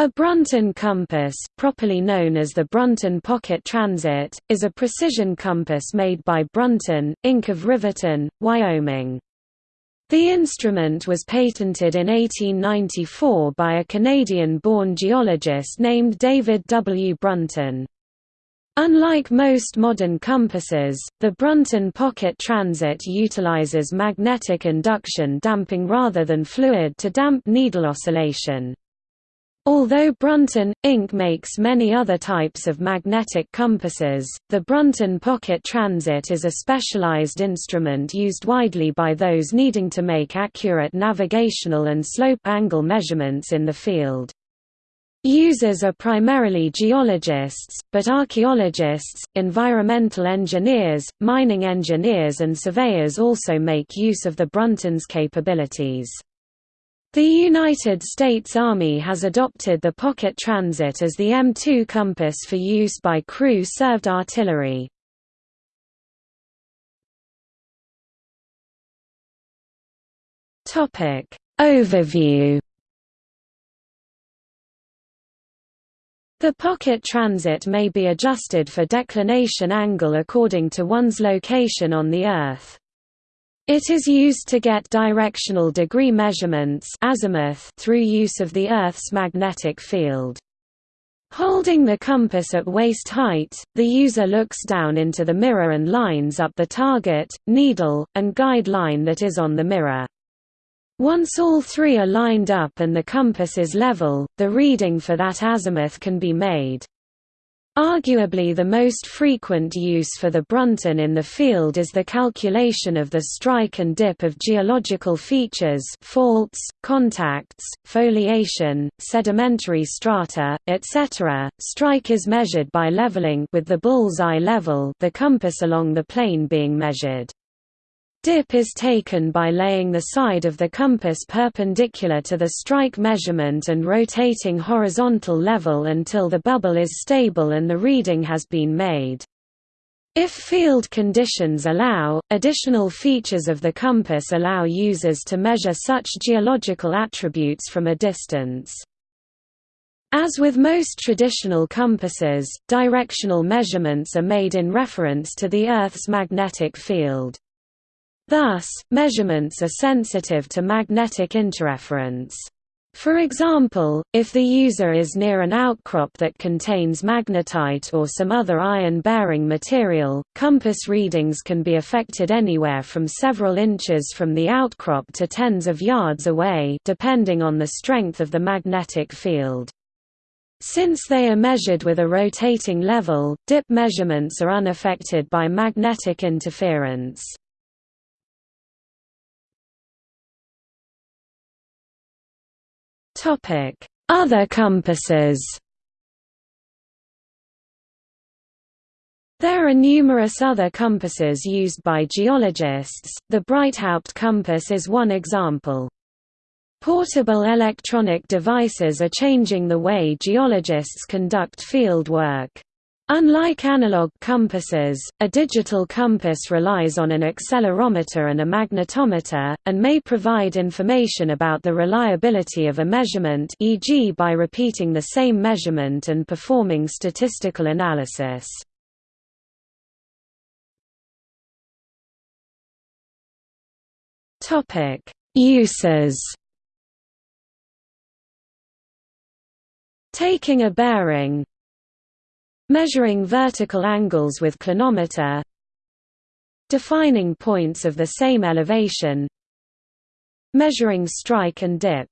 A Brunton compass, properly known as the Brunton Pocket Transit, is a precision compass made by Brunton, Inc. of Riverton, Wyoming. The instrument was patented in 1894 by a Canadian-born geologist named David W. Brunton. Unlike most modern compasses, the Brunton Pocket Transit utilizes magnetic induction damping rather than fluid to damp needle oscillation. Although Brunton, Inc. makes many other types of magnetic compasses, the Brunton Pocket Transit is a specialized instrument used widely by those needing to make accurate navigational and slope angle measurements in the field. Users are primarily geologists, but archaeologists, environmental engineers, mining engineers and surveyors also make use of the Brunton's capabilities. The United States Army has adopted the Pocket Transit as the M2 compass for use by crew-served artillery. Overview The pocket transit may be adjusted for declination angle according to one's location on the Earth. It is used to get directional degree measurements azimuth through use of the Earth's magnetic field. Holding the compass at waist height, the user looks down into the mirror and lines up the target, needle, and guide line that is on the mirror. Once all three are lined up and the compass is level, the reading for that azimuth can be made. Arguably the most frequent use for the Brunton in the field is the calculation of the strike and dip of geological features faults, contacts, foliation, sedimentary strata, etc. Strike is measured by leveling with the bull's-eye level the compass along the plane being measured. Dip is taken by laying the side of the compass perpendicular to the strike measurement and rotating horizontal level until the bubble is stable and the reading has been made. If field conditions allow, additional features of the compass allow users to measure such geological attributes from a distance. As with most traditional compasses, directional measurements are made in reference to the Earth's magnetic field. Thus, measurements are sensitive to magnetic interference. For example, if the user is near an outcrop that contains magnetite or some other iron-bearing material, compass readings can be affected anywhere from several inches from the outcrop to tens of yards away depending on the strength of the magnetic field. Since they are measured with a rotating level, dip measurements are unaffected by magnetic interference. Other compasses There are numerous other compasses used by geologists, the Breithaupt compass is one example. Portable electronic devices are changing the way geologists conduct field work. Unlike analog compasses, a digital compass relies on an accelerometer and a magnetometer, and may provide information about the reliability of a measurement e.g. by repeating the same measurement and performing statistical analysis. Uses Taking a bearing Measuring vertical angles with clinometer Defining points of the same elevation Measuring strike and dip